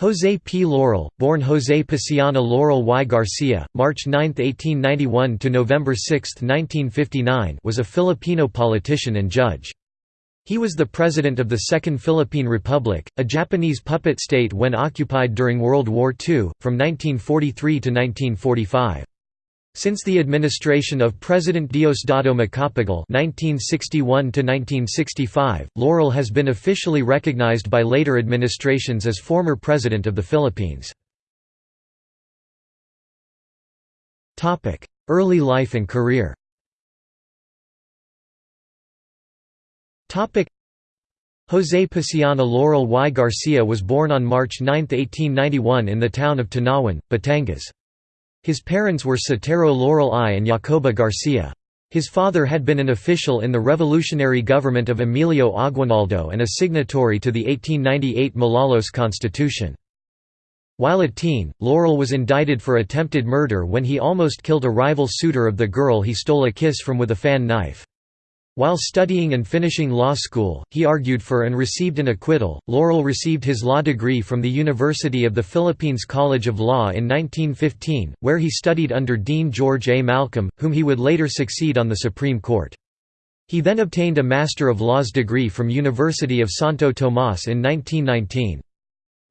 José P. Laurel, born José Paciano Laurel y Garcia, March 9, 1891 to November 6, 1959, was a Filipino politician and judge. He was the president of the Second Philippine Republic, a Japanese puppet state when occupied during World War II, from 1943 to 1945. Since the administration of President Diosdado Macapagal (1961–1965), Laurel has been officially recognized by later administrations as former president of the Philippines. Topic: Early life and career. Topic: José Paciano Laurel y Garcia was born on March 9, 1891 in the town of Tanauan, Batangas. His parents were Sotero Laurel I and Jacoba Garcia. His father had been an official in the revolutionary government of Emilio Aguinaldo and a signatory to the 1898 Malolos Constitution. While a teen, Laurel was indicted for attempted murder when he almost killed a rival suitor of the girl he stole a kiss from with a fan knife. While studying and finishing law school, he argued for and received an acquittal. Laurel received his law degree from the University of the Philippines College of Law in 1915, where he studied under Dean George A. Malcolm, whom he would later succeed on the Supreme Court. He then obtained a Master of Laws degree from University of Santo Tomas in 1919.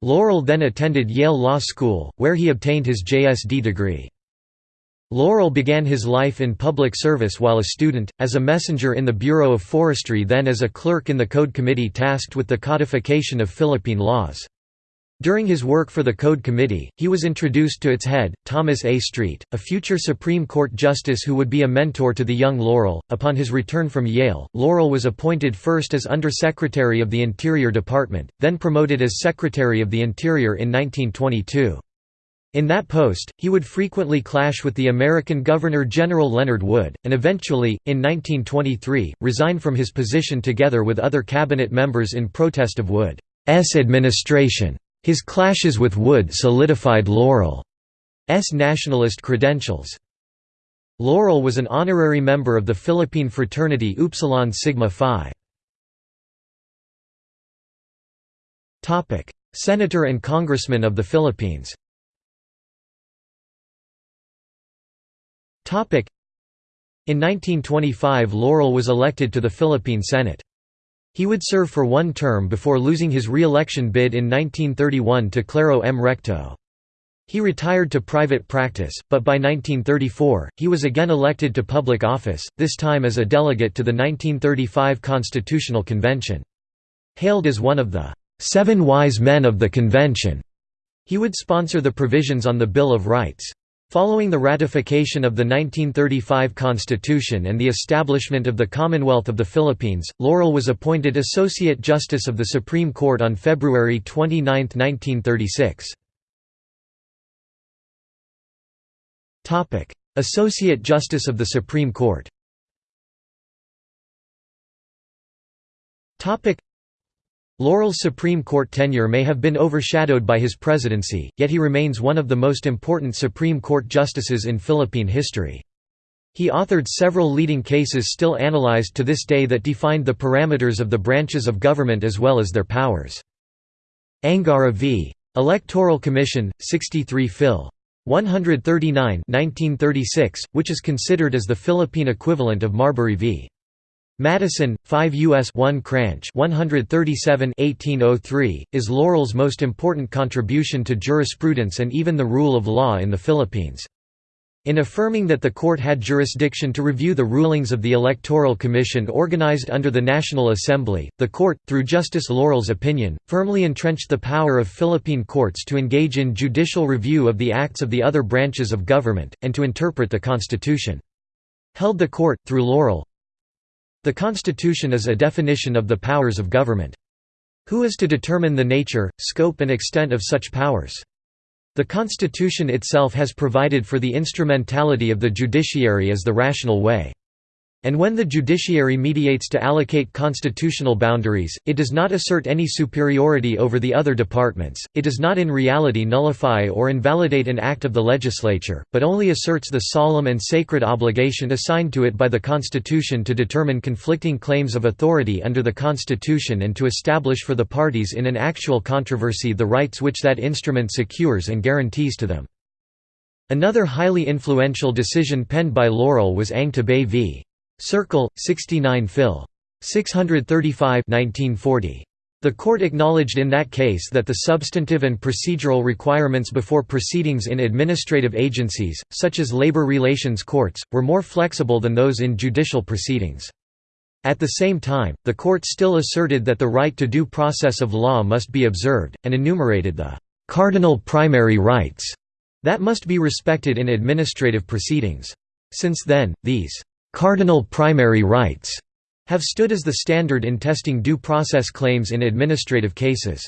Laurel then attended Yale Law School, where he obtained his JSD degree. Laurel began his life in public service while a student, as a messenger in the Bureau of Forestry then as a clerk in the Code Committee tasked with the codification of Philippine laws. During his work for the Code Committee, he was introduced to its head, Thomas A. Street, a future Supreme Court justice who would be a mentor to the young Laurel. Upon his return from Yale, Laurel was appointed first as Undersecretary of the Interior Department, then promoted as Secretary of the Interior in 1922. In that post, he would frequently clash with the American Governor-General Leonard Wood, and eventually, in 1923, resign from his position together with other cabinet members in protest of Wood's administration. His clashes with Wood solidified Laurel's nationalist credentials. Laurel was an honorary member of the Philippine fraternity Upsilon Sigma Phi. Senator and Congressman of the Philippines In 1925 Laurel was elected to the Philippine Senate. He would serve for one term before losing his re-election bid in 1931 to Claro M. Recto. He retired to private practice, but by 1934, he was again elected to public office, this time as a delegate to the 1935 Constitutional Convention. Hailed as one of the Seven Wise Men of the Convention, he would sponsor the provisions on the Bill of Rights. Following the ratification of the 1935 Constitution and the establishment of the Commonwealth of the Philippines, Laurel was appointed Associate Justice of the Supreme Court on February 29, 1936. Associate Justice of the Supreme Court Laurel's Supreme Court tenure may have been overshadowed by his presidency, yet he remains one of the most important Supreme Court justices in Philippine history. He authored several leading cases still analyzed to this day that defined the parameters of the branches of government as well as their powers. Angara v. Electoral Commission, 63 Phil. 139 1936, which is considered as the Philippine equivalent of Marbury v. Madison, 5 U.S. 1 Cranch 137 1803, is Laurel's most important contribution to jurisprudence and even the rule of law in the Philippines. In affirming that the court had jurisdiction to review the rulings of the Electoral Commission organized under the National Assembly, the court, through Justice Laurel's opinion, firmly entrenched the power of Philippine courts to engage in judicial review of the acts of the other branches of government, and to interpret the Constitution. Held the court, through Laurel, the Constitution is a definition of the powers of government. Who is to determine the nature, scope and extent of such powers? The Constitution itself has provided for the instrumentality of the judiciary as the rational way. And when the judiciary mediates to allocate constitutional boundaries, it does not assert any superiority over the other departments, it does not in reality nullify or invalidate an act of the legislature, but only asserts the solemn and sacred obligation assigned to it by the Constitution to determine conflicting claims of authority under the Constitution and to establish for the parties in an actual controversy the rights which that instrument secures and guarantees to them. Another highly influential decision penned by Laurel was Ang Tabay v. Circle, 69 Phil. 635 1940. The court acknowledged in that case that the substantive and procedural requirements before proceedings in administrative agencies, such as labor relations courts, were more flexible than those in judicial proceedings. At the same time, the court still asserted that the right to due process of law must be observed, and enumerated the «cardinal primary rights» that must be respected in administrative proceedings. Since then, these Cardinal primary rights have stood as the standard in testing due process claims in administrative cases.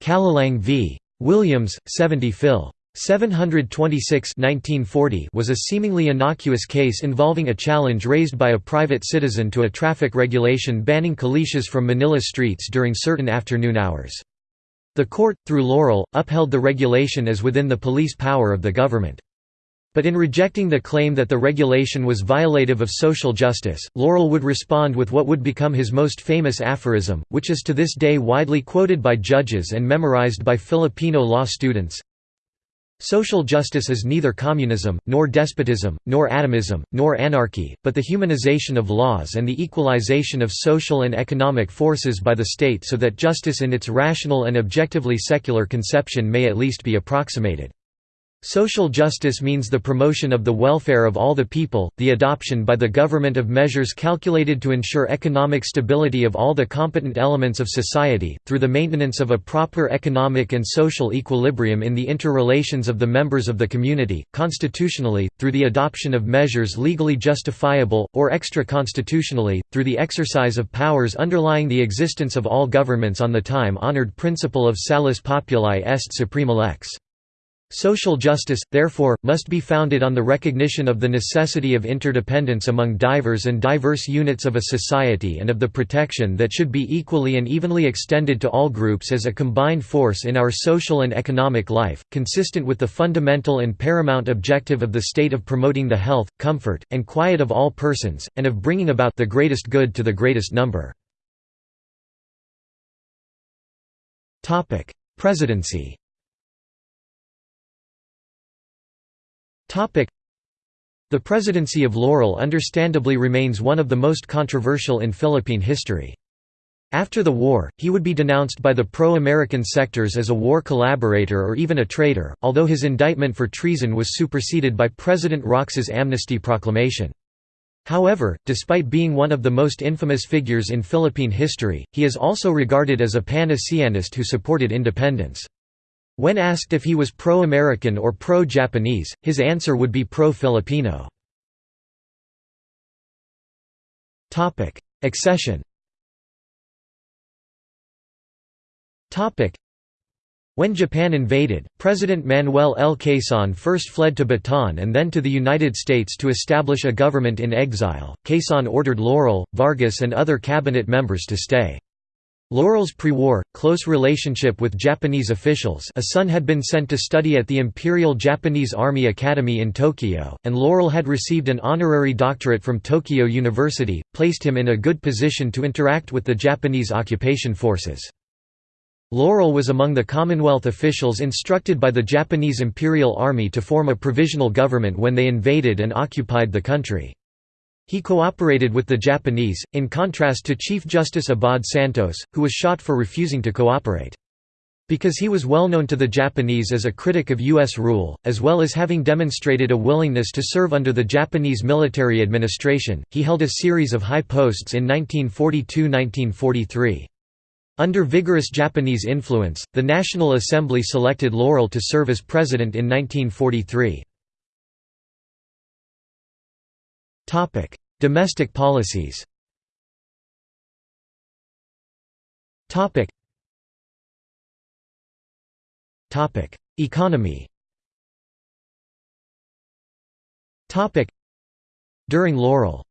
Calalang v. Williams, 70 Phil. 726 1940 was a seemingly innocuous case involving a challenge raised by a private citizen to a traffic regulation banning calèches from Manila streets during certain afternoon hours. The court, through Laurel, upheld the regulation as within the police power of the government. But in rejecting the claim that the regulation was violative of social justice, Laurel would respond with what would become his most famous aphorism, which is to this day widely quoted by judges and memorized by Filipino law students. Social justice is neither communism, nor despotism, nor atomism, nor anarchy, but the humanization of laws and the equalization of social and economic forces by the state so that justice in its rational and objectively secular conception may at least be approximated. Social justice means the promotion of the welfare of all the people, the adoption by the government of measures calculated to ensure economic stability of all the competent elements of society, through the maintenance of a proper economic and social equilibrium in the interrelations of the members of the community, constitutionally, through the adoption of measures legally justifiable, or extra-constitutionally, through the exercise of powers underlying the existence of all governments on the time-honored principle of salus populi est suprema lex. Social justice, therefore, must be founded on the recognition of the necessity of interdependence among divers and diverse units of a society and of the protection that should be equally and evenly extended to all groups as a combined force in our social and economic life, consistent with the fundamental and paramount objective of the state of promoting the health, comfort, and quiet of all persons, and of bringing about the greatest good to the greatest number. Presidency The presidency of Laurel understandably remains one of the most controversial in Philippine history. After the war, he would be denounced by the pro-American sectors as a war collaborator or even a traitor, although his indictment for treason was superseded by President Roxas' amnesty proclamation. However, despite being one of the most infamous figures in Philippine history, he is also regarded as a pan-Asianist who supported independence. When asked if he was pro-American or pro-Japanese, his answer would be pro-Filipino. Accession when Japan invaded, President Manuel L. Quezon first fled to Bataan and then to the United States to establish a government in exile. Quezon ordered Laurel, Vargas, and other cabinet members to stay. Laurel's pre-war, close relationship with Japanese officials a son had been sent to study at the Imperial Japanese Army Academy in Tokyo, and Laurel had received an honorary doctorate from Tokyo University, placed him in a good position to interact with the Japanese occupation forces. Laurel was among the Commonwealth officials instructed by the Japanese Imperial Army to form a provisional government when they invaded and occupied the country. He cooperated with the Japanese, in contrast to Chief Justice Abad Santos, who was shot for refusing to cooperate. Because he was well known to the Japanese as a critic of U.S. rule, as well as having demonstrated a willingness to serve under the Japanese military administration, he held a series of high posts in 1942–1943. Under vigorous Japanese influence, the National Assembly selected Laurel to serve as president in 1943. Topic: Domestic policies. Topic. Topic: Economy. Topic. During Laurel's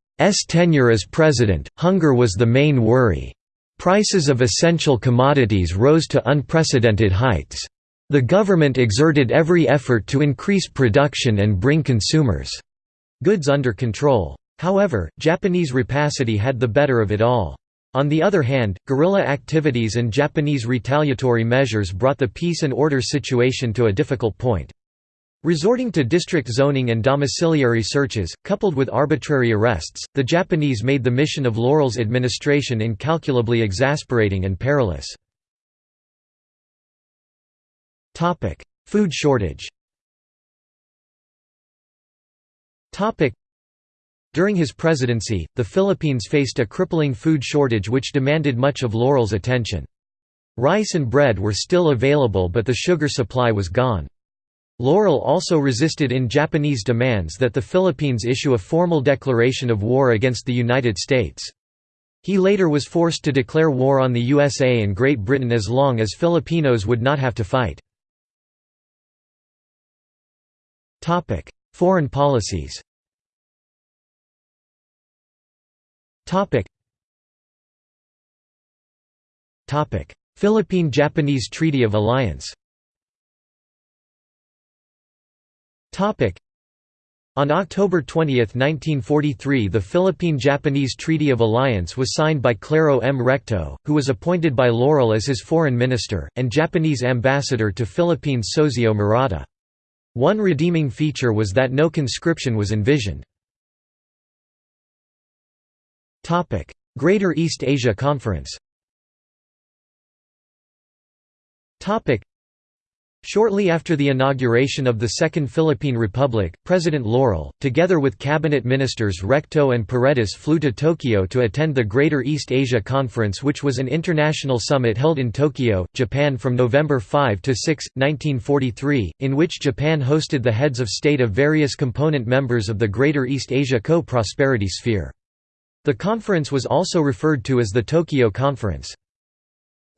tenure as president, hunger was the main worry. Prices of essential commodities rose to unprecedented heights. The government exerted every effort to increase production and bring consumers' goods under control. However, Japanese rapacity had the better of it all. On the other hand, guerrilla activities and Japanese retaliatory measures brought the peace and order situation to a difficult point. Resorting to district zoning and domiciliary searches, coupled with arbitrary arrests, the Japanese made the mission of Laurel's administration incalculably exasperating and perilous. Food shortage During his presidency, the Philippines faced a crippling food shortage which demanded much of Laurel's attention. Rice and bread were still available but the sugar supply was gone. Laurel also resisted in Japanese demands that the Philippines issue a formal declaration of war against the United States. He later was forced to declare war on the USA and Great Britain as long as Filipinos would not have to fight. Foreign policies. Philippine-Japanese Treaty of Alliance. On October 20, 1943 the Philippine-Japanese Treaty of Alliance was signed by Claro M. Recto, who was appointed by Laurel as his foreign minister, and Japanese ambassador to Philippines Sozio Murata. One redeeming feature was that no conscription was envisioned. Greater East Asia Conference Shortly after the inauguration of the Second Philippine Republic, President Laurel, together with cabinet ministers Recto and Paredes flew to Tokyo to attend the Greater East Asia Conference which was an international summit held in Tokyo, Japan from November 5 to 6, 1943, in which Japan hosted the heads of state of various component members of the Greater East Asia Co-Prosperity Sphere. The conference was also referred to as the Tokyo Conference.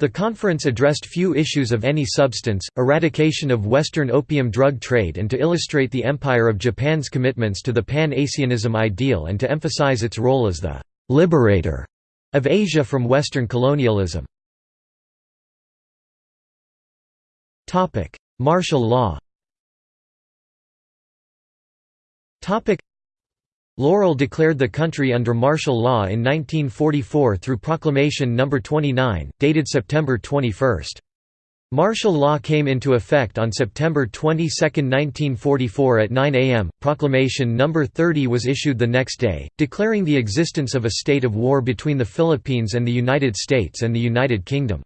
The conference addressed few issues of any substance, eradication of Western opium drug trade and to illustrate the Empire of Japan's commitments to the Pan-Asianism ideal and to emphasize its role as the «liberator» of Asia from Western colonialism. Martial law Laurel declared the country under martial law in 1944 through Proclamation No. 29, dated September 21. Martial law came into effect on September 22, 1944 at 9 am. Proclamation No. 30 was issued the next day, declaring the existence of a state of war between the Philippines and the United States and the United Kingdom.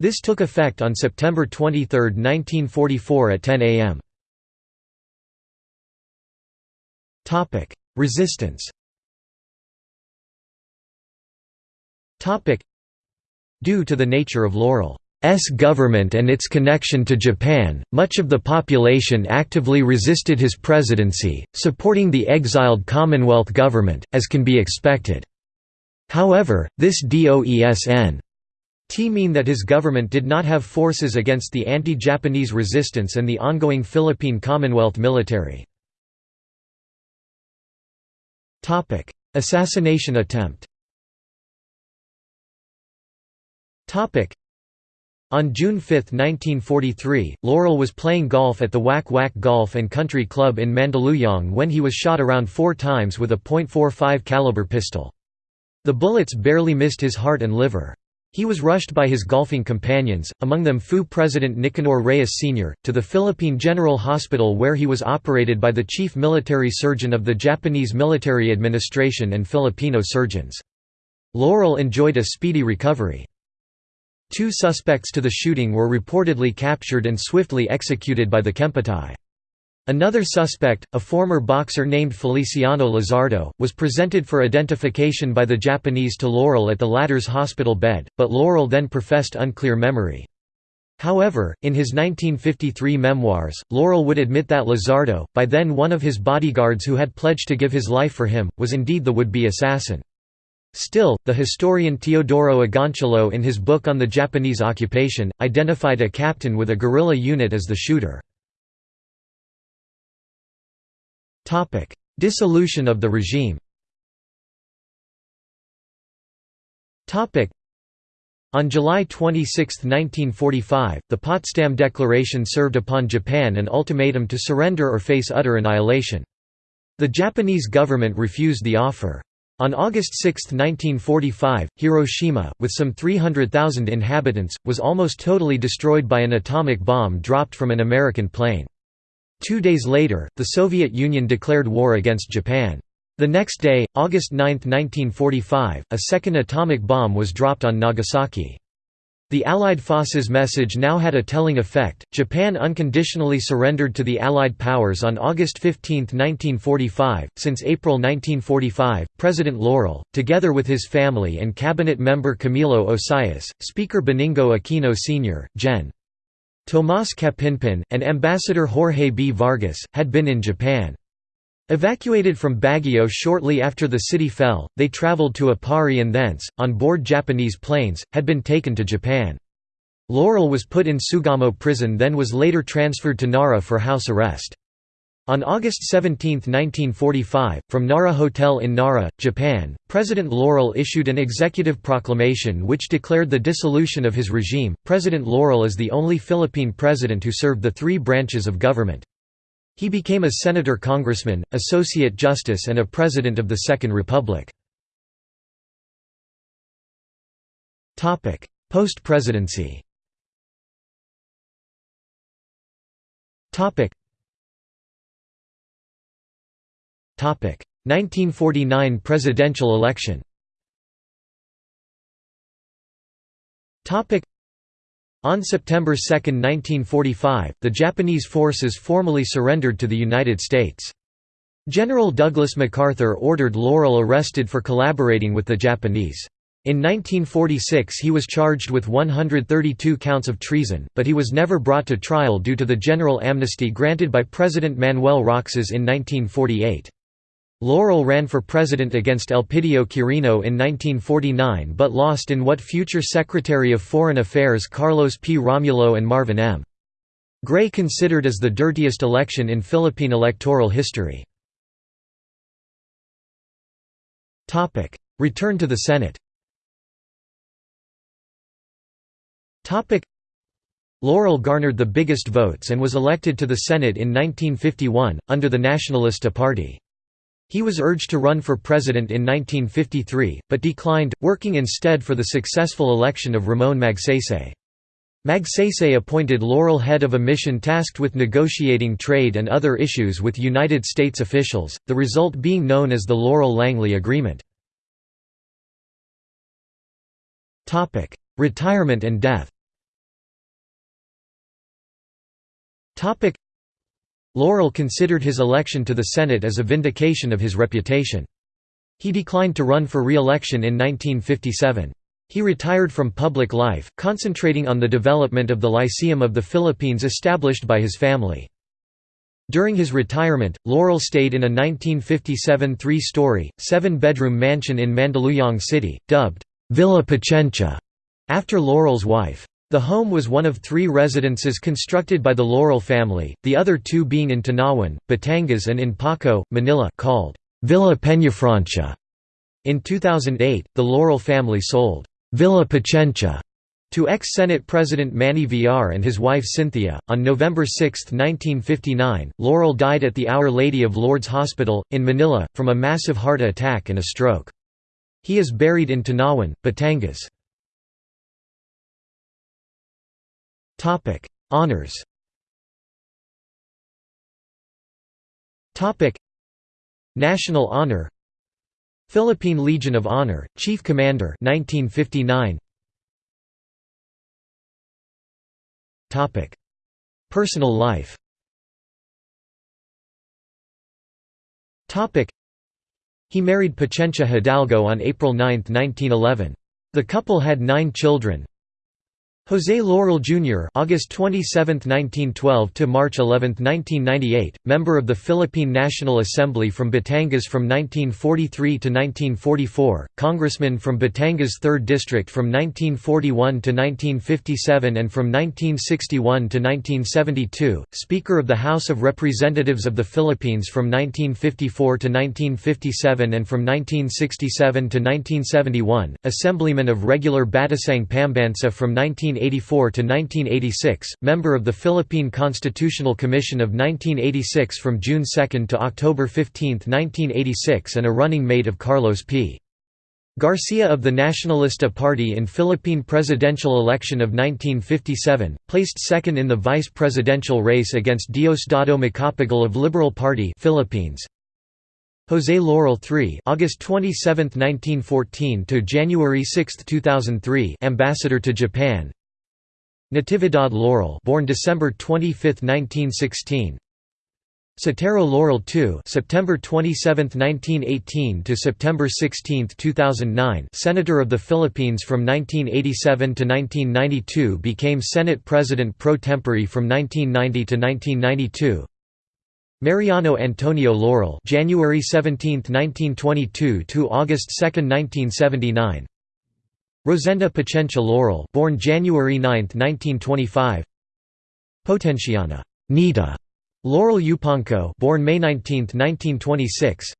This took effect on September 23, 1944 at 10 am. Resistance Due to the nature of Laurel's government and its connection to Japan, much of the population actively resisted his presidency, supporting the exiled Commonwealth government, as can be expected. However, this doesn't mean that his government did not have forces against the anti-Japanese resistance and the ongoing Philippine Commonwealth military. Topic: Assassination attempt. Topic: On June 5, 1943, Laurel was playing golf at the Whack Whack Golf and Country Club in Mandaluyong when he was shot around 4 times with a .45 caliber pistol. The bullets barely missed his heart and liver. He was rushed by his golfing companions, among them FEU President Nicanor Reyes Sr., to the Philippine General Hospital where he was operated by the chief military surgeon of the Japanese military administration and Filipino surgeons. Laurel enjoyed a speedy recovery. Two suspects to the shooting were reportedly captured and swiftly executed by the Kempeitai. Another suspect, a former boxer named Feliciano Lizardo, was presented for identification by the Japanese to Laurel at the latter's hospital bed, but Laurel then professed unclear memory. However, in his 1953 memoirs, Laurel would admit that Lizardo, by then one of his bodyguards who had pledged to give his life for him, was indeed the would-be assassin. Still, the historian Teodoro Agoncillo in his book on the Japanese occupation, identified a captain with a guerrilla unit as the shooter. Dissolution of the regime Topic: On July 26, 1945, the Potsdam Declaration served upon Japan an ultimatum to surrender or face utter annihilation. The Japanese government refused the offer. On August 6, 1945, Hiroshima, with some 300,000 inhabitants, was almost totally destroyed by an atomic bomb dropped from an American plane. Two days later, the Soviet Union declared war against Japan. The next day, August 9, 1945, a second atomic bomb was dropped on Nagasaki. The Allied forces' message now had a telling effect. Japan unconditionally surrendered to the Allied powers on August 15, 1945. Since April 1945, President Laurel, together with his family and cabinet member Camilo Osias, Speaker Benigno Aquino Sr., Gen. Tomás Capinpin, and Ambassador Jorge B. Vargas, had been in Japan. Evacuated from Baguio shortly after the city fell, they traveled to Aparri and thence, on board Japanese planes, had been taken to Japan. Laurel was put in Sugamo prison then was later transferred to Nara for house arrest. On August 17, 1945, from Nara Hotel in Nara, Japan, President Laurel issued an executive proclamation which declared the dissolution of his regime. President Laurel is the only Philippine president who served the three branches of government. He became a senator congressman, associate justice and a president of the Second Republic. Post-presidency Topic 1949 presidential election. On September 2, 1945, the Japanese forces formally surrendered to the United States. General Douglas MacArthur ordered Laurel arrested for collaborating with the Japanese. In 1946 he was charged with 132 counts of treason, but he was never brought to trial due to the general amnesty granted by President Manuel Roxas in 1948. Laurel ran for president against Elpidio Quirino in 1949 but lost in what future Secretary of Foreign Affairs Carlos P. Romulo and Marvin M. Gray considered as the dirtiest election in Philippine electoral history. Return to the Senate Laurel garnered the biggest votes and was elected to the Senate in 1951, under the Nacionalista Party. He was urged to run for president in 1953, but declined, working instead for the successful election of Ramon Magsaysay. Magsaysay appointed Laurel head of a mission tasked with negotiating trade and other issues with United States officials, the result being known as the Laurel-Langley Agreement. Retirement and death Laurel considered his election to the Senate as a vindication of his reputation. He declined to run for re-election in 1957. He retired from public life, concentrating on the development of the Lyceum of the Philippines established by his family. During his retirement, Laurel stayed in a 1957 three-story, seven-bedroom mansion in Mandaluyong City, dubbed, Villa Paciencia, after Laurel's wife. The home was one of three residences constructed by the Laurel family, the other two being in Tanauan, Batangas and in Paco, Manila called Villa Peñafrancia. In 2008, the Laurel family sold Villa Paciencia to ex-Senate President Manny Villar and his wife Cynthia. On November 6, 1959, Laurel died at the Our Lady of Lourdes Hospital, in Manila, from a massive heart attack and a stroke. He is buried in Tanawan, Batangas. Topic: Honors. Topic: National Honor. Philippine Legion of Honor, Chief Commander 1959. Topic: Personal life. Topic: He married Paciencia Hidalgo on April 9, 1911. The couple had nine children, José Laurel Jr. (August 27, 1912 to March 11, 1998), member of the Philippine National Assembly from Batangas from 1943 to 1944, congressman from Batangas 3rd District from 1941 to 1957 and from 1961 to 1972, Speaker of the House of Representatives of the Philippines from 1954 to 1957 and from 1967 to 1971, Assemblyman of regular Batasang Pambansa from 19 1984 to 1986, member of the Philippine Constitutional Commission of 1986 from June 2 to October 15, 1986 and a running mate of Carlos P. Garcia of the Nacionalista Party in Philippine presidential election of 1957, placed second in the vice presidential race against Diosdado Macapagal of Liberal Party Philippines. José Laurel III August 27, 1914 to January 6, 2003 ambassador to Japan Natividad Laurel born December 25, 1916 Sotero Laurel II September 27, 1918 to September 16, 2009 Senator of the Philippines from 1987 to 1992 became Senate President pro tempore from 1990 to 1992 Mariano Antonio Laurel January 17, 1922 to August 2, 1979 Rosenda Paciencia Laurel born January 9, 1925 Potenciana. Nita. Laurel Yupangco born May 19, 1926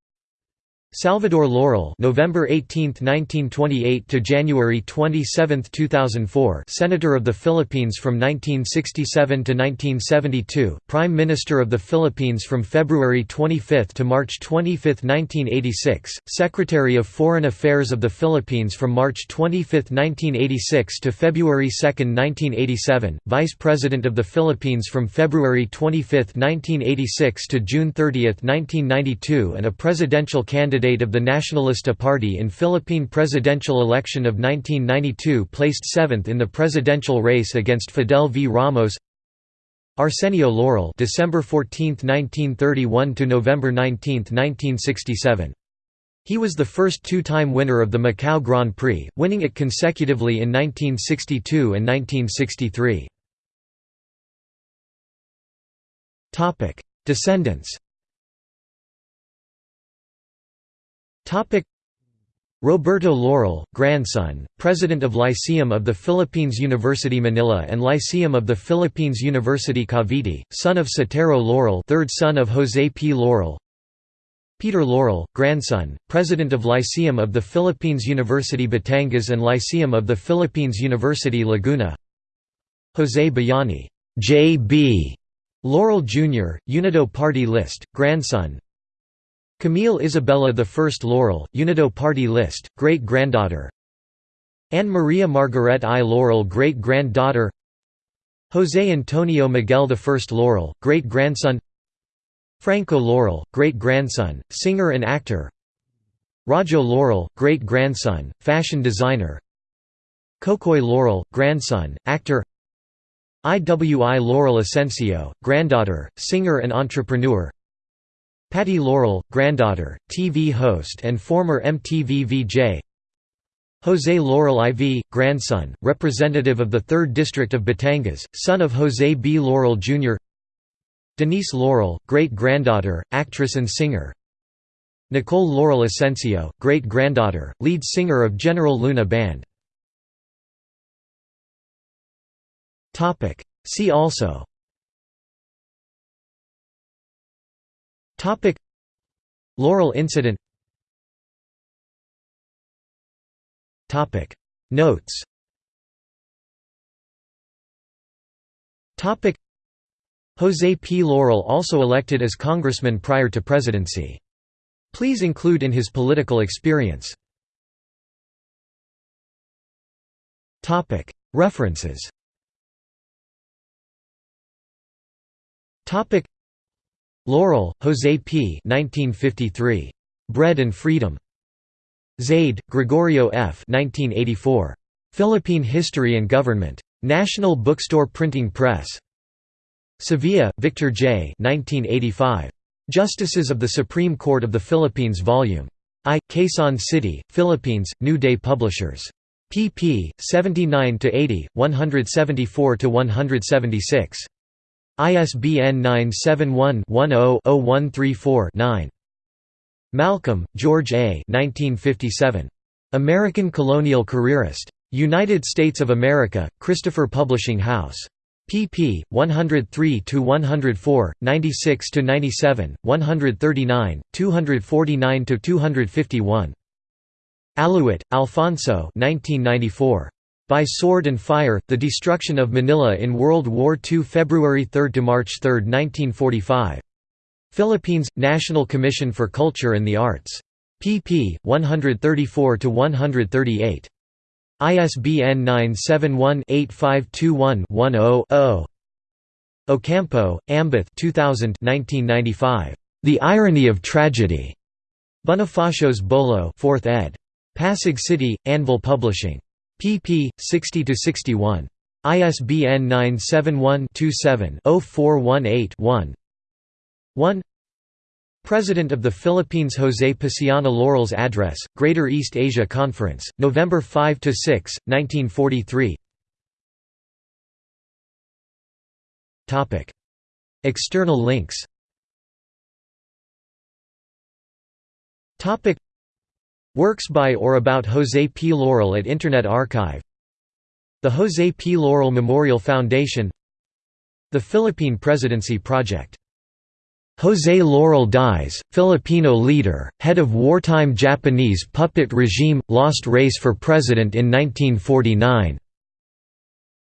Salvador Laurel November 18, 1928 to January 27, 2004 Senator of the Philippines from 1967 to 1972 Prime Minister of the Philippines from February 25 to March 25, 1986 Secretary of Foreign Affairs of the Philippines from March 25, 1986 to February 2, 1987 Vice President of the Philippines from February 25, 1986 to June 30, 1992 and a presidential candidate candidate of the Nacionalista Party in Philippine presidential election of 1992 placed seventh in the presidential race against Fidel V. Ramos Arsenio Laurel December 14, 1931 to November 19, 1967. He was the first two-time winner of the Macau Grand Prix, winning it consecutively in 1962 and 1963. Descendants Roberto Laurel, grandson, President of Lyceum of the Philippines University Manila and Lyceum of the Philippines University Cavite, son of Sotero Laurel third son of José P. Laurel Peter Laurel, grandson, President of Lyceum of the Philippines University Batangas and Lyceum of the Philippines University Laguna José Bayani J.B. Laurel Jr., Unido Party List, grandson, Camille Isabella I Laurel, Unido Party List, great-granddaughter. Anne Maria Margaret I. Laurel great-granddaughter. José Antonio Miguel I Laurel, great-grandson. Franco Laurel, great-grandson, singer and actor. Rajo Laurel, great-grandson, fashion designer. Kokoy Laurel, grandson, actor. IWI Laurel Asensio, granddaughter, singer and entrepreneur Patty Laurel, granddaughter, TV host and former MTV VJ José Laurel IV, grandson, representative of the 3rd District of Batangas, son of José B. Laurel Jr. Denise Laurel, great-granddaughter, actress and singer Nicole Laurel Asensio, great-granddaughter, lead singer of General Luna Band See also Topic. Laurel incident. Topic. Notes. Topic. José P. Laurel also elected as congressman prior to presidency. Please include in his political experience. References Laurel, José P. 1953. Bread and Freedom. Zaide, Gregorio F. 1984. Philippine History and Government. National Bookstore Printing Press. Sevilla, Victor J. 1985. Justices of the Supreme Court of the Philippines Vol. I. Quezon City, Philippines, New Day Publishers. pp. 79–80, 174–176. ISBN 971-10-0134-9. Malcolm, George A. 1957. American Colonial Careerist. United States of America, Christopher Publishing House. pp. 103–104, 96–97, 139, 249–251. Aluit, Alfonso 1994. By Sword and Fire, The Destruction of Manila in World War II February 3–March 3, 1945. Philippines – National Commission for Culture and the Arts. pp. 134–138. ISBN 971-8521-10-0. Ocampo, Ambeth 2000 1995. The Irony of Tragedy. Bonifacios Bolo 4th ed. Pasig City, Anvil Publishing pp. 60–61. ISBN 971-27-0418-1 1 President of the Philippines José Paciano Laurels Address, Greater East Asia Conference, November 5–6, 1943 External links Works by or about José P. Laurel at Internet Archive The José P. Laurel Memorial Foundation The Philippine Presidency Project José Laurel dies, Filipino leader, head of wartime Japanese puppet regime, lost race for president in 1949.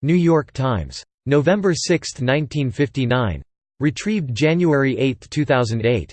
New York Times. November 6, 1959. Retrieved January 8, 2008.